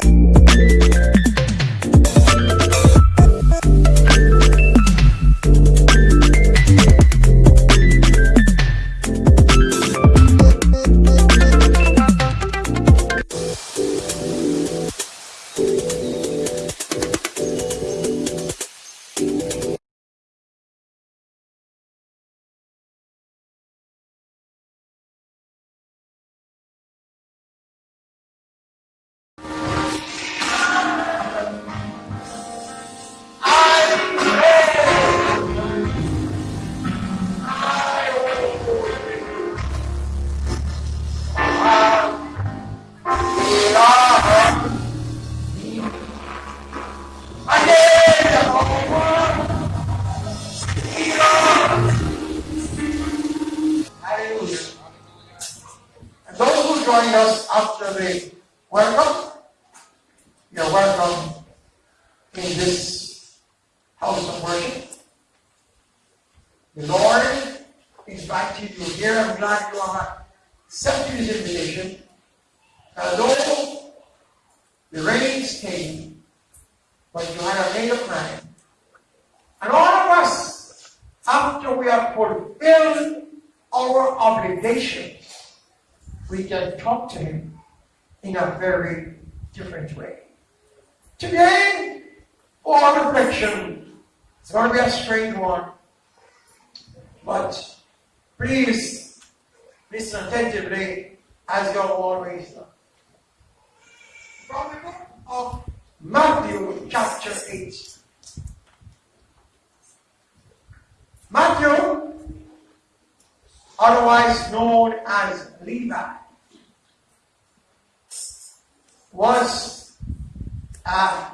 you are our obligations, we can talk to Him in a very different way. Today, for reflection, it's going to be a strange one, but please listen attentively as your always does. From the book of Matthew, chapter 8. Matthew otherwise known as Levi, was uh,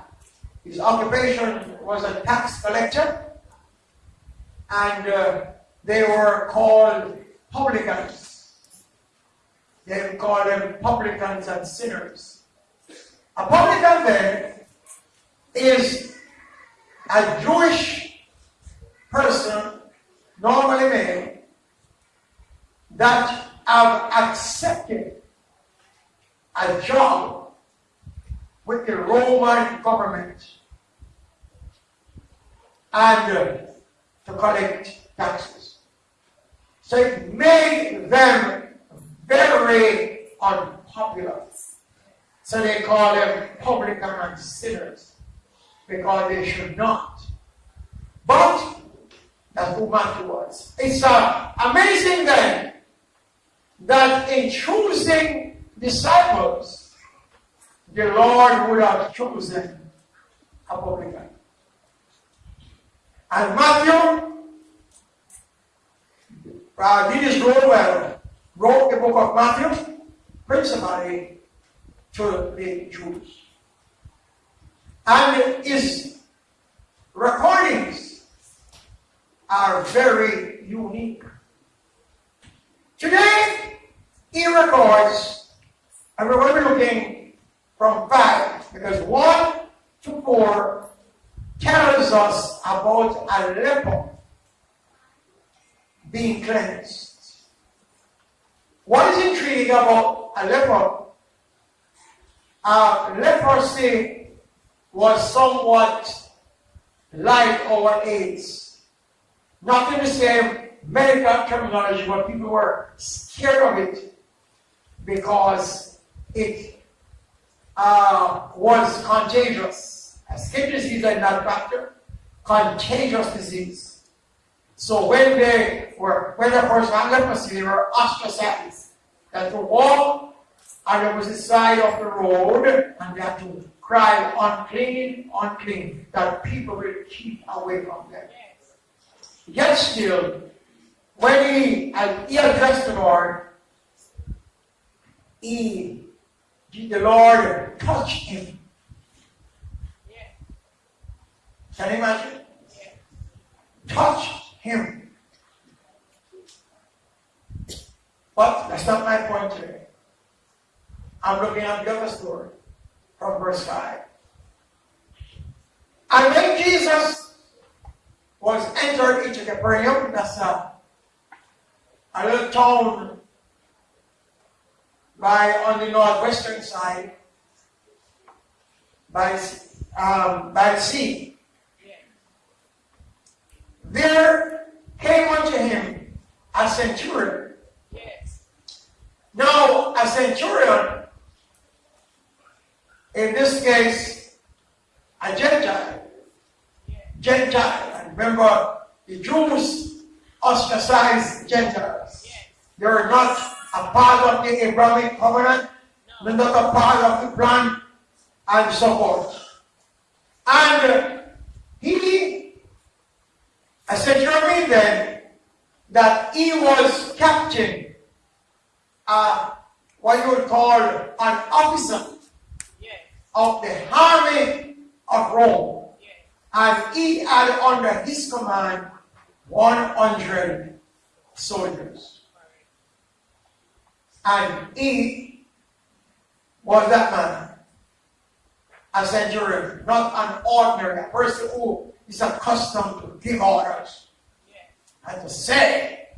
his occupation was a tax collector, and uh, they were called publicans. They called them publicans and sinners. A publican then is a Jewish person, normally male, that have accepted a job with the Roman government and uh, to collect taxes. So it made them very unpopular. So they call them publican and sinners because they should not. But that's who Matthew was. It's uh, amazing then that in choosing disciples, the Lord would have chosen a publican. And Matthew, uh, did his role well, wrote the book of Matthew principally to the Jews. And his recordings are very unique. Today, he records, and we're be looking from five, because one to four tells us about a leper being cleansed. What is intriguing about Aleppo? A leprosy was somewhat like our AIDS. Not in the same medical terminology, but people were scared of it because it uh, was contagious. Skin disease and not factor, contagious disease. So when they were, when the person had leprosy, they were ostracized. That the wall, on the opposite side of the road and they had to cry, unclean, unclean, that people will keep away from them. Yet still, when he, he addressed the Lord, he, the Lord touched him. Yeah. Can you imagine? Yeah. Him. But that's not my point today. I'm looking at the other story from verse 5. And when Jesus was entered into Capernaum, that's a a little town by on the northwestern side by um, by the sea. There came unto him a centurion. Yes. Now a centurion, in this case, a Gentile. Gentile. And remember, the Jews ostracized Gentiles. Yes. They are not a part of the Abrahamic covenant, No. not a part of the plan, and so forth. And he, a centurion then, that he was captain, uh, what you would call an officer Yes. of the army of Rome. Yes. And he had under his command 100 soldiers. And he was that man, a centurion, not an ordinary, person who is accustomed to give orders Yes. and to say.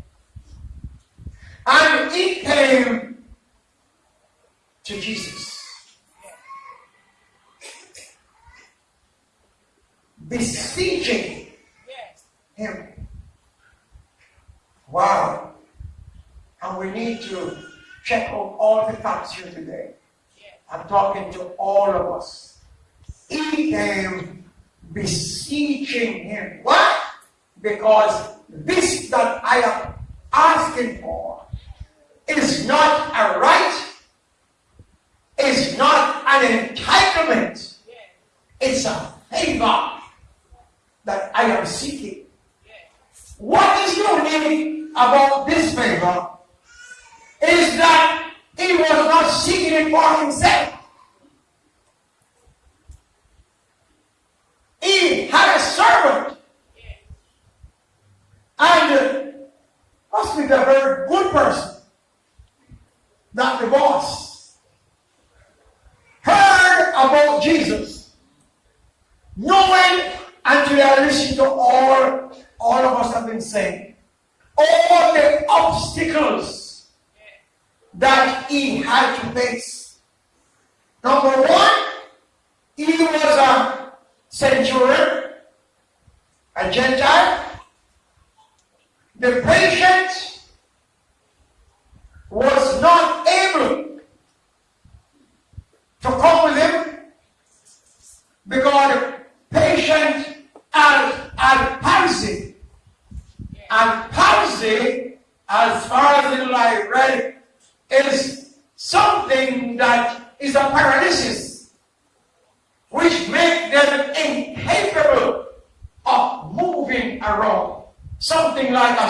And he came to Jesus. Beseeching Yes. him. Wow. And we need to check out all the facts here today. I'm talking to all of us. He came beseeching him. Why? Because this that I am asking for is not a right, is not an entitlement, it's a favor that I am seeking. Yes. What is unique about this favor is that he was not seeking it for himself. He had a servant, and must be a very good person, not the boss. Heard about Jesus, knowing until I listen to all all of us have been saying, all the obstacles that he had to face. Number one, he was a centurion, a Gentile. The patient was not able to come with him because the patient had, had palsy. And palsy, as far as the I read, is something that is a paralysis, which makes them incapable of moving around. Something like a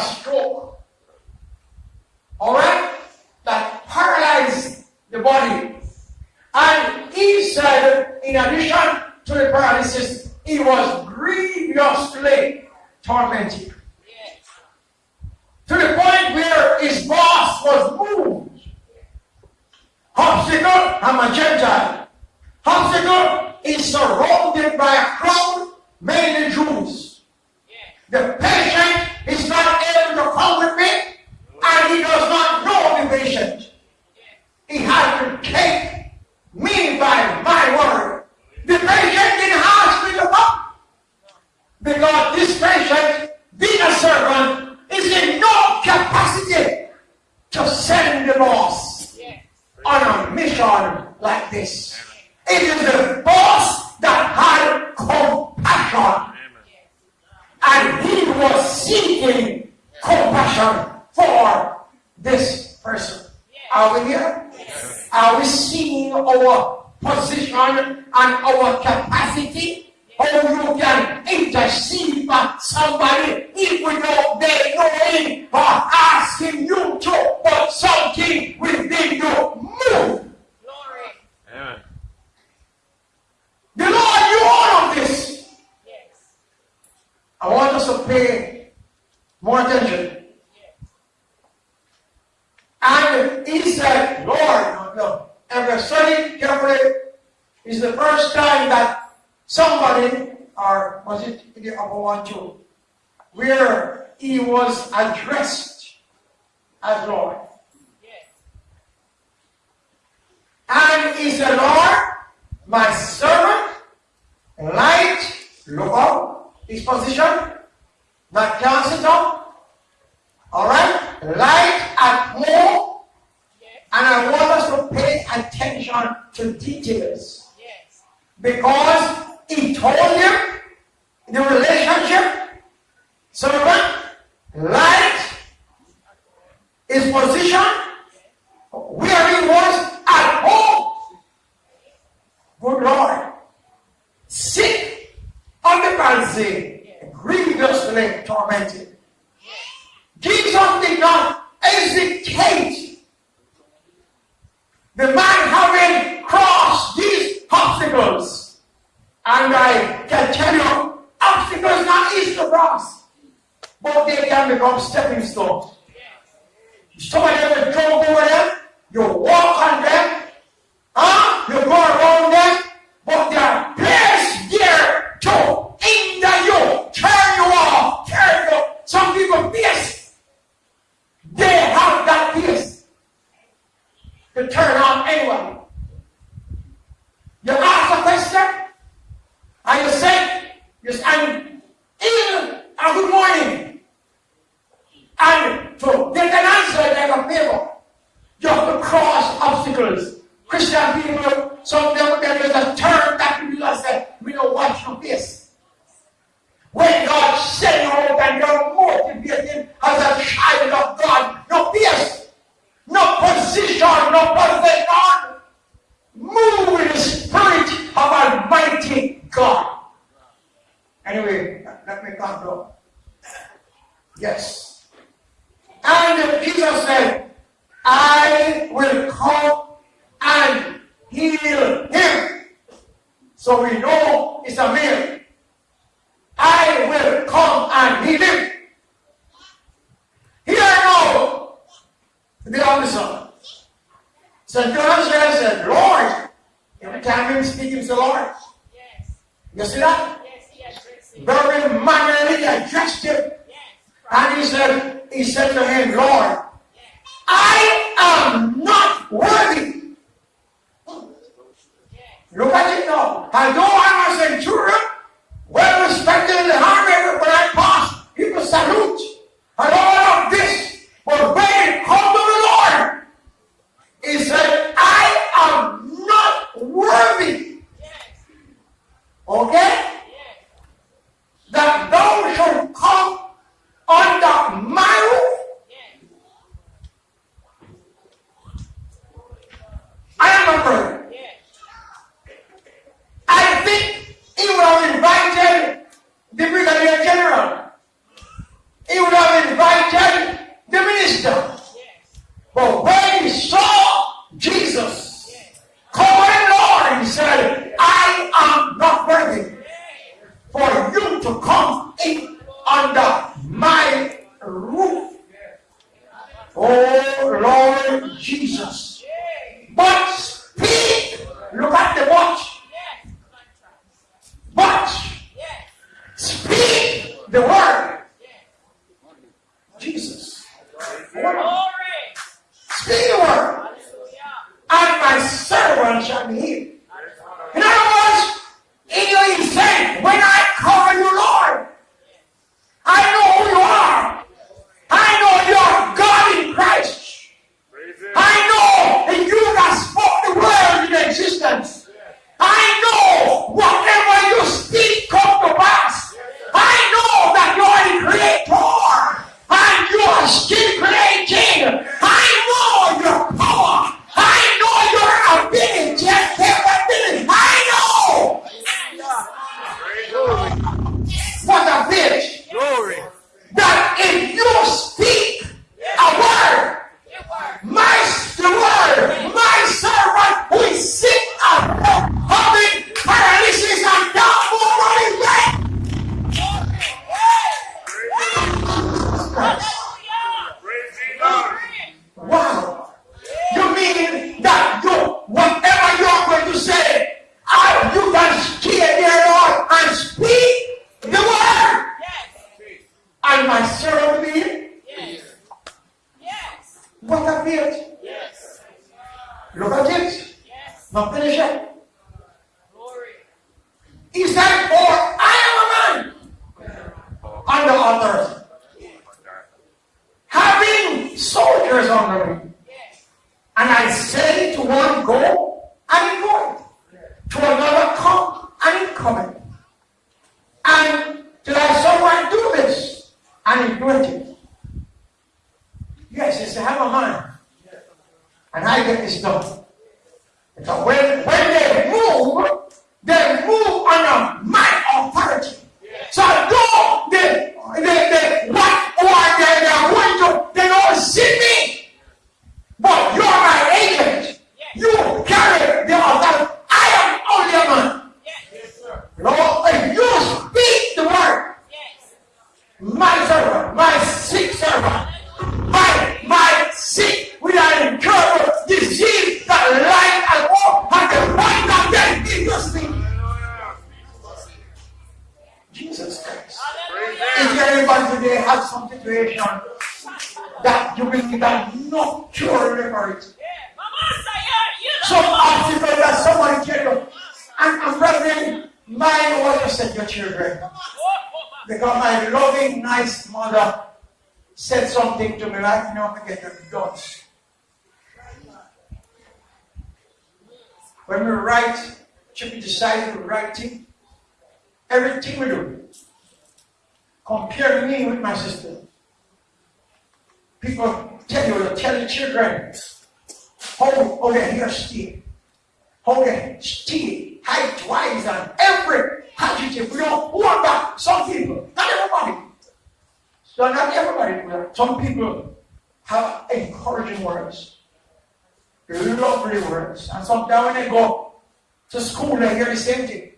up stepping stones. You see that? Yes, Very mannerly addressed him. and he said, he said to him, Lord, I am not worthy. Look at it now. Although I'm a centurion, well respected in the army, when I pass, people salute. And all of this but Okay? under my roof. Oh Lord Jesus. Is anybody today have some situation that you believe that no cure for it? Some know. that somebody can do. And, and mine was just said your children. Because my loving, nice mother said something to me like, you know, forget the dots. When we write, should we decide to writing, everything we do, compare me with my sister. People tell you, tell the children, hold, how they hear Steve, how they steal, height wise, and every adjective. We don't want that. Some people, not everybody. So not everybody. Some people have encouraging words, lovely words, and sometimes when they go to school, they hear the same thing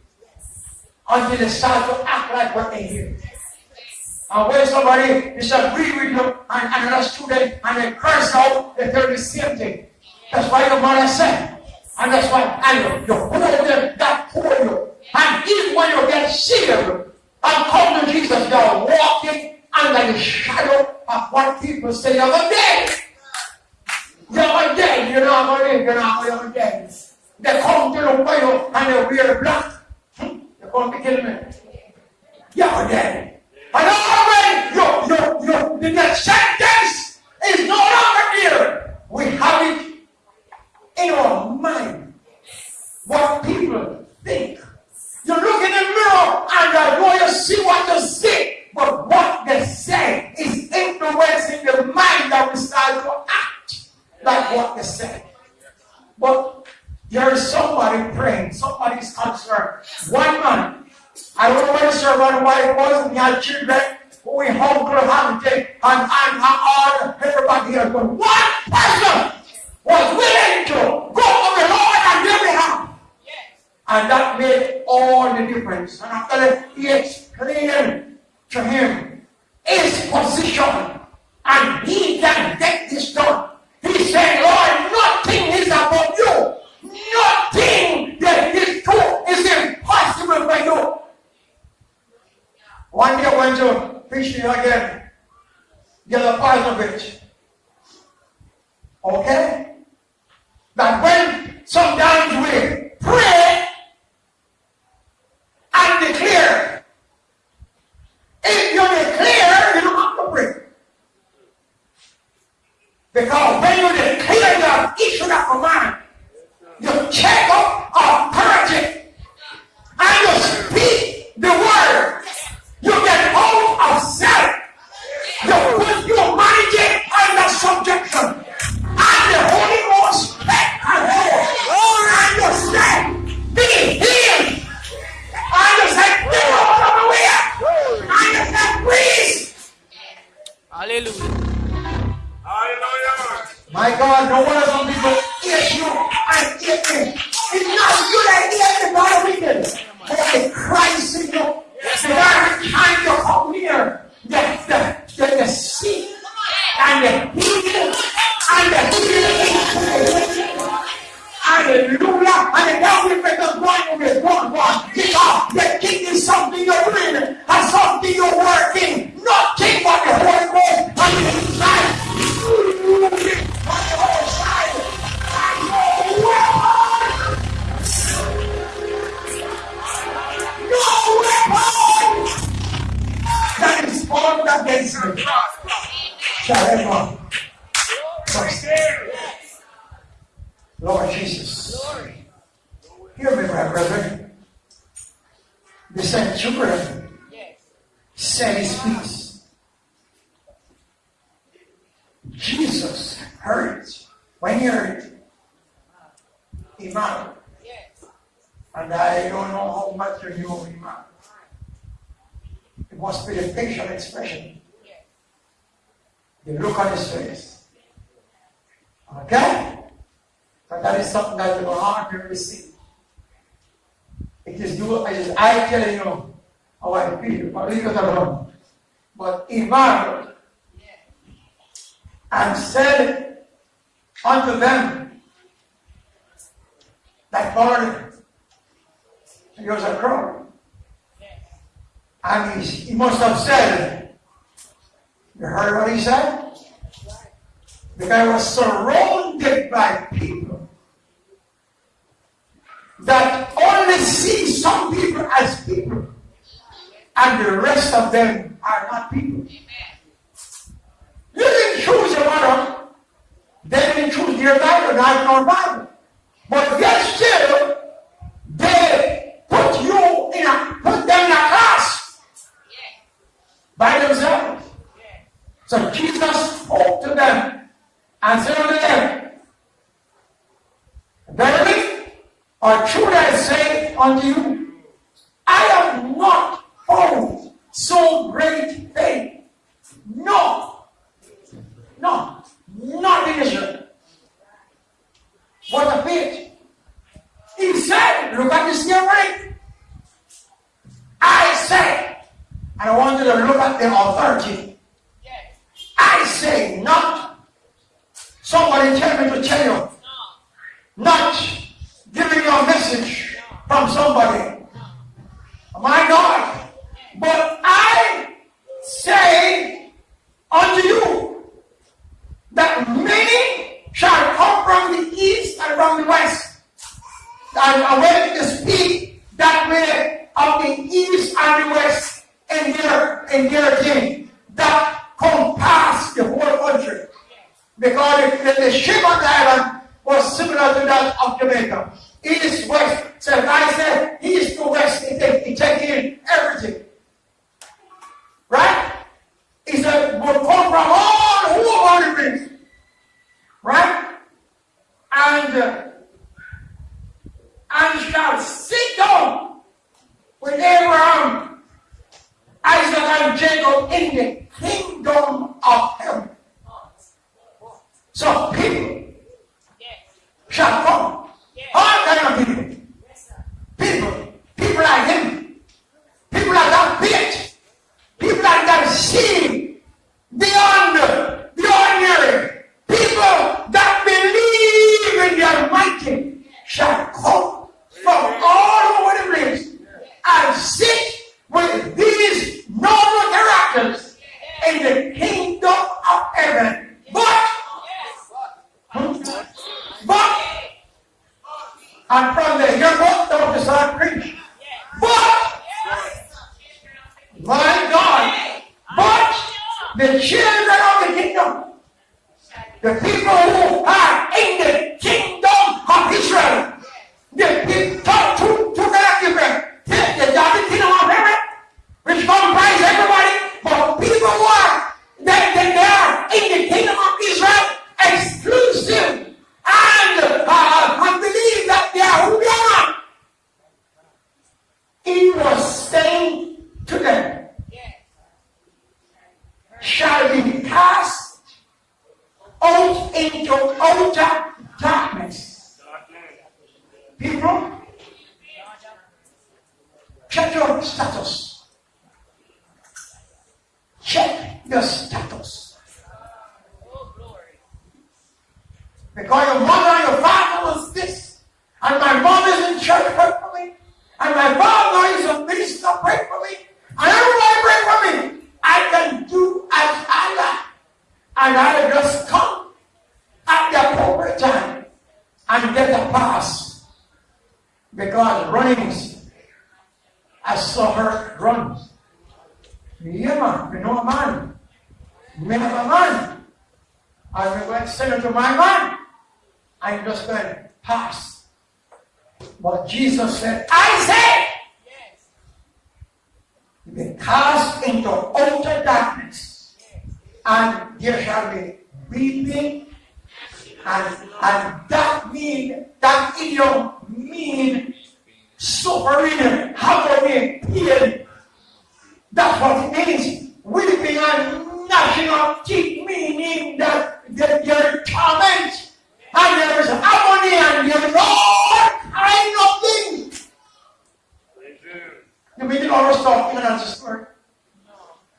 until they start to act like what they hear. And when somebody disagree with you and another student and they curse out, they tell the same thing. That's why your mother said. And that's why and you, you hold them that hold you. And even when you get serious and come to Jesus, you're walking under the shadow of what people say you're dead. You're dead. You're not to. You're not to dead. They come to look for you and they wear black. Hmm? They're going to kill me. You're dead. And already your, your, your, the next is no longer here. We have it in our mind. What people think. You look in the mirror and I know you see what you see. But what they say is influencing the mind that we start to act like what they say. But there is somebody praying, somebody's concerned. One man I don't know where the servant wife and he had children. We uncle Hamilton and, and, and all everybody here. But one person was willing to go to the Lord and their behalf. Yes. And that made all the difference. And after that, he explained to him his position. And he can get this done. He said, Lord, nothing is above you. Nothing that is true is impossible for you. One day went to fishing again. The other part of it. Okay? That when sometimes we pray formed against me. Shall ever prosper. Lord Jesus. Hear me, my brethren. centurion Yes. said his peace. Jesus heard it. When he heard it, he marveled. Yes. And I don't know how much you knew he marveled. It must be the facial expression, the look on his face. Okay? But that is something that you hard to receive. It is you, it is I telling you how I feel, but leave it alone. But and said unto them that followed him. He was a crowd. And he, he must have said, You heard what he said? The guy was surrounded by people that only see some people as people, and the rest of them are not people. You didn't choose your mother. They didn't choose their Bible, not your Bible. But yet still, they put you in a, put them in a class Yes. by themselves. Yes. So Jesus spoke to them and said unto them, Verily, or truly I say unto you, I have not found so great faith. No. No. Not in Israel. What a faith. He said, look at this here right. I say, and I want you to look at the authority. I say not. Somebody tell me to tell you. Not giving you a message from somebody. My God. But I say unto you that many shall come from the east and from the west. And went to speak that way of the east and the west in their in their thing that compass the whole country. Because the, the shape of the island was similar to that of Jamaica. East, west. So I said and, that mean, that idiom mean suffering, agony, pain. That's what it means. Weeping and gnashing of teeth, meaning that, that you're torment, and there is agony, and there's all kind of things. The meaning of was talking about this word. No.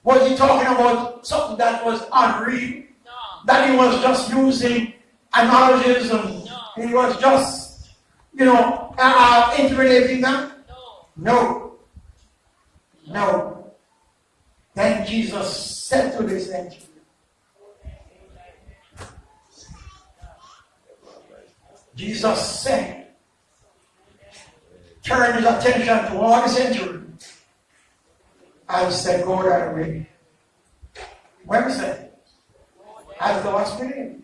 Was he talking about something that was unreal? No. That he was just using No. he was just, you know, uh, intimidating them? No. No. No. Then Jesus said to this angel, Jesus said, turn his attention to all the century and said, Go that way. When he said, as the hast believed.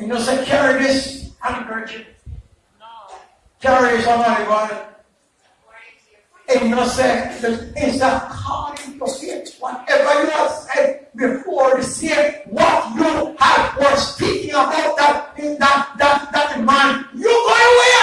And you know, say, carry this handkerchief, No. carry on it. And you know, say, it's according to faith. Whatever you have said before the same, what you have was speaking about that, that, that, that man, you go away.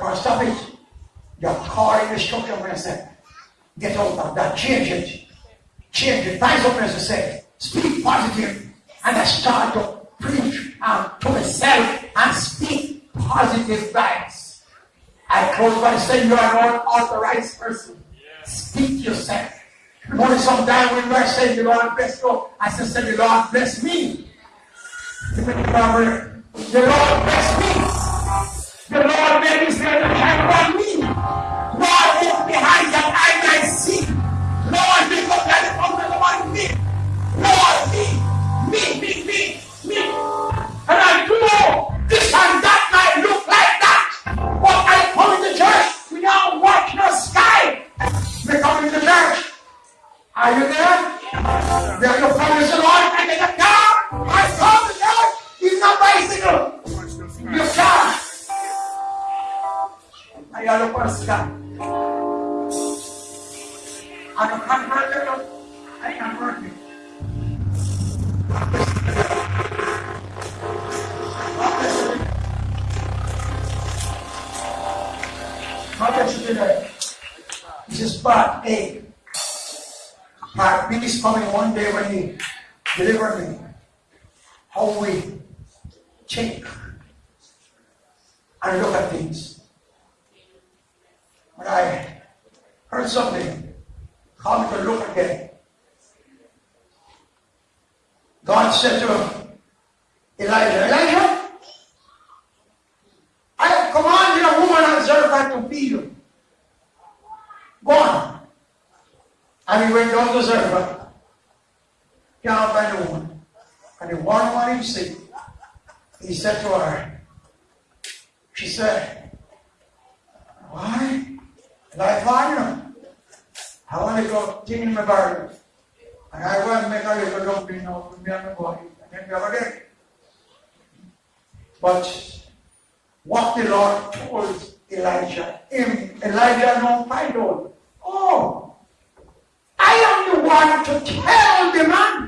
Said, stop it. You're calling destruction when I said, get out of that, change it. Change it. Find something else to say. Speak positive. And I start to preach um, to myself and speak positive vibes. I close by saying you are not authorized person. Speak to yourself. Only sometime when I say the Lord bless you, I just say the Lord bless me. The Lord bless me. The Lord made his hand hand on me. Lord, look behind that I might see. Lord, lift up that fountain on me. Lord, me, me, me, me, me. And I do this and that might look like that. But I come to church without watching the sky. We come to the church. Are you there? Where your father said, Lord, I get a car. I saw the Lord. He's not bicycle. Watch the Ayalo Pascal. Ano converter no? Ay, converter. Mother to today. This is part A. Part B is coming one day when He deliver me. How we change and look at things. When I heard something, called to look again. God said to Elijah, Elijah, I have commanded a woman at Zarephath to feed you. Go on. And he went down to Zarephath. Can't find a woman. And the one woman he he said to her, she said, Why? I find her. I want to go clean my garden. And a and my then. But what the Lord told Elijah, him, Elijah don't find out. Oh, I am the one to tell the man,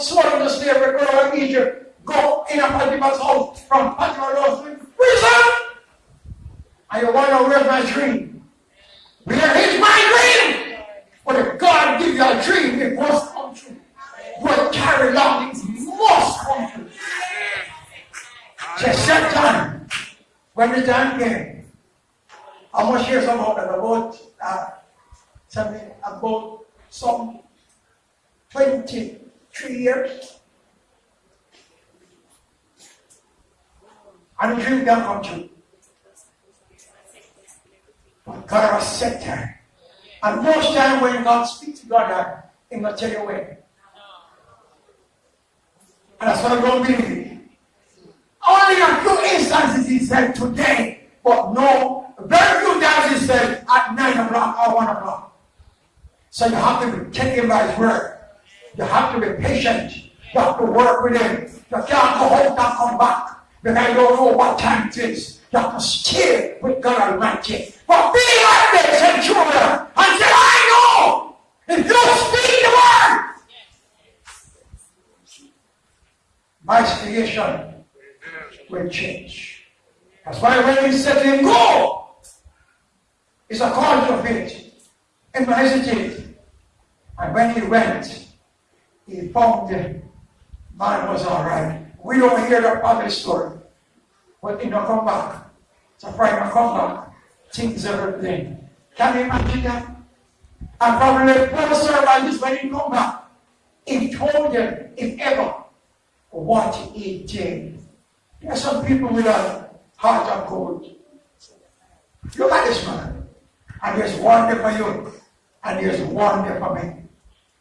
he went down, sold into slavery, go to Egypt, go in a Potiphar's house, from Potiphar's house to prison. And you wonder, where's my dream? Where is my dream? But if God give you a dream, it must come true. What carry along, it must come true. Just set time. When the time came, I must share some about that, about uh, something about some 23 years. And the dream can come true. But God has set time. And when God speaks to God, He will tell you. And that's what I'm going to believe. Only a few instances he said today, but no, very few times he said at 9 o'clock or 1 o'clock. So you have to be taken by his word. You have to be patient. You have to work with him. You can't home and come back because you don't know what time it is. You have to stay with God Almighty. But be like the centurion and say, I know if you speak the word, my situation will change. That's why when he said him, Go, it's a call to faith. And he hesitated. And when he went, he found the man was all right. We don't hear the other story. But he don't come back. So Friday come back. Things everything. Can you imagine that? And probably the poor servant when he come back. He told them, if ever, what he did. There are some people with a heart of gold. Look at this man. And there's one for you. And there's one for me.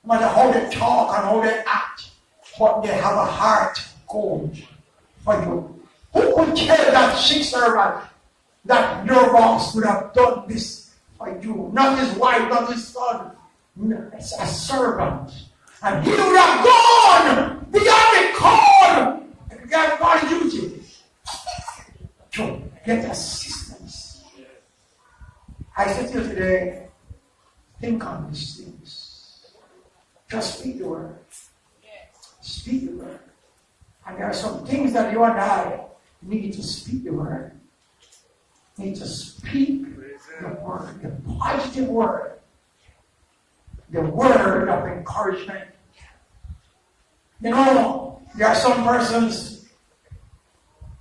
No matter how they talk and how they act, but they have a heart gold for you. Who could tell that sick servant that Nervous would have done this for you? Not his wife, not his son. It's a servant. And he would have gone beyond God, God used it to get assistance. I said to you today, think on these things. Just speak the word. Speak the word. And there are some things that you and I need to speak the word. Need to speak the word, the positive word, the word of encouragement. You know, there are some persons,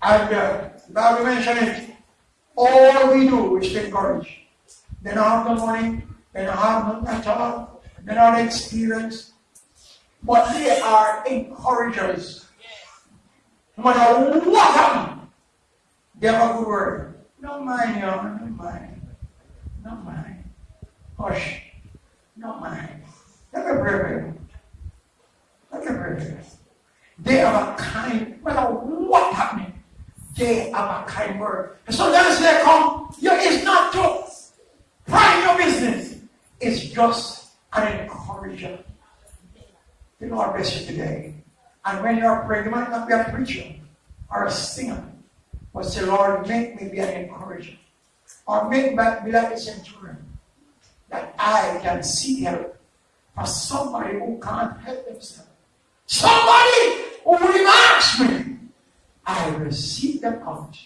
and uh, Bible mentioned it, all we do is to encourage. They don't have the money, they don't have nothing at all, they don't have experience, but they are encouragers. No matter what happens, they have a good word. Don't mind, young, don't mind. Don't mind. Hush. Don't mind. Let me pray for you. Let me pray for you. They are a kind, no matter what happening, they have a kind word. And so, sometimes they come, you it's not to prime your business. It's just an encourager. The Lord bless you today. And when you are praying, you might not be a preacher or a singer, but say, Lord, make me be an encourager. Or make me be like a centurion. That I can seek help for somebody who can't help themselves. Somebody who will me. I seek them out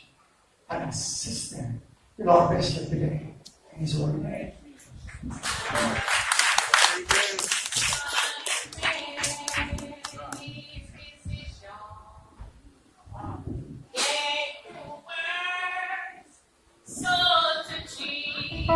and assist them. The Lord bless you today. In His holy name. She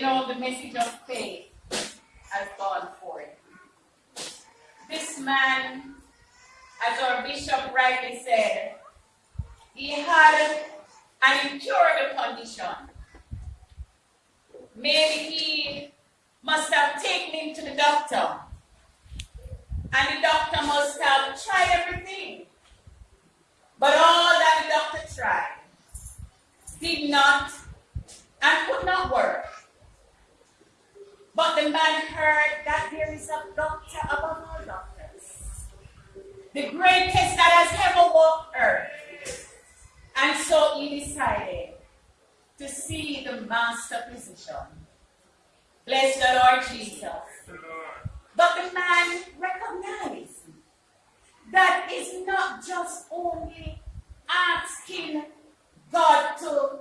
You know, the message of faith has gone forth. This man, as our bishop rightly said, he had an incurable condition. Maybe he must have taken him to the doctor. And the doctor must have tried everything. But all that the doctor tried did not and could not work. But the man heard that there is a doctor above all doctors, the greatest that has ever walked earth. And so he decided to see the master physician. Bless the Lord Jesus. But the man recognized that it's not just only asking God to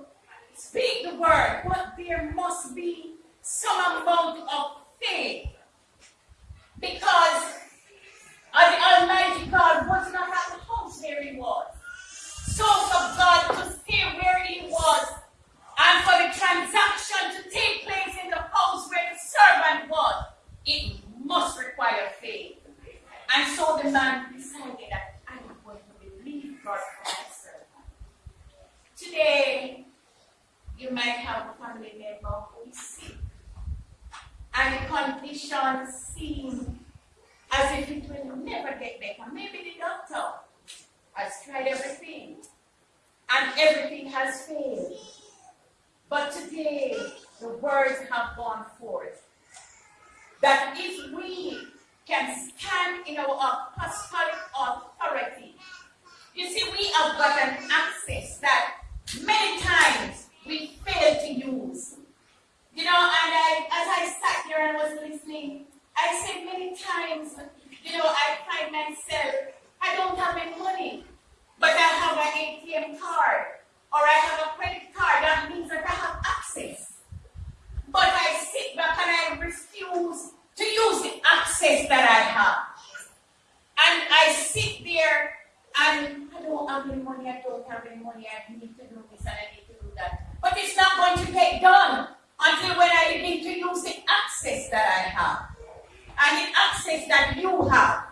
speak the word, but there must be some amount of faith. Because uh, the Almighty God was not at the house where he was. So for God to stay where he was and for the transaction to take place in the house where the servant was, it must require faith. And so the man decided that I am going to believe God for my servant. Today, situation seems as if it will never get better. Maybe the doctor has tried everything and everything has failed. But today, the words have gone forth that if we can stand in our apostolic authority, you see, we have got an access that many times we fail to use. You know, and I, as I sat here and was listening, I said many times, you know, I find myself, I don't have any money, but I have an ATM card or I have a credit card. That means that I have access. But I sit back and I refuse to use the access that I have. And I sit there and I don't have any money, I don't have any money, I need to do this and I need to do that. But it's not going to get done until when I begin to use the access that I have. And the access that you have.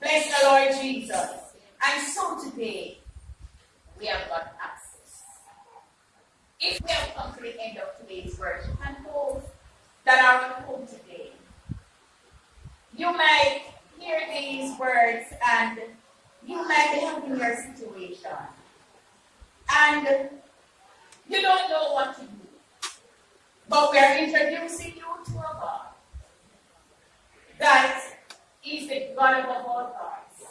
Bless the Lord Jesus. And so today, we have got access. If we have come to the end of today's worship, and those that are at home today, you might hear these words and you might be having your situation. And you don't know what to do. But we are introducing you to a God that is the God above all gods.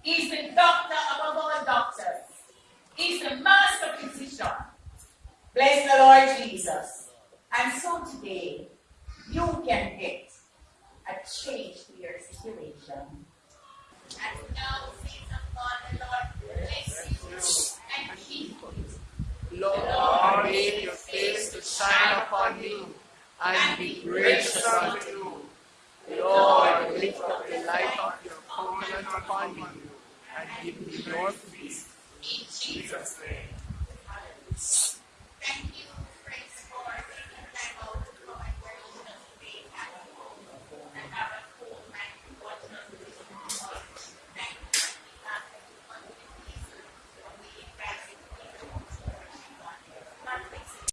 He's the doctor above all doctors. He's the master physician. Bless the Lord Jesus. And so today, you can get a change to your situation. And now, saints of God, the Lord bless you and keep. Lord, make your face to shine upon me and be gracious unto you. Lord, lift up the light of your covenant upon me and give me your peace. In Jesus' name.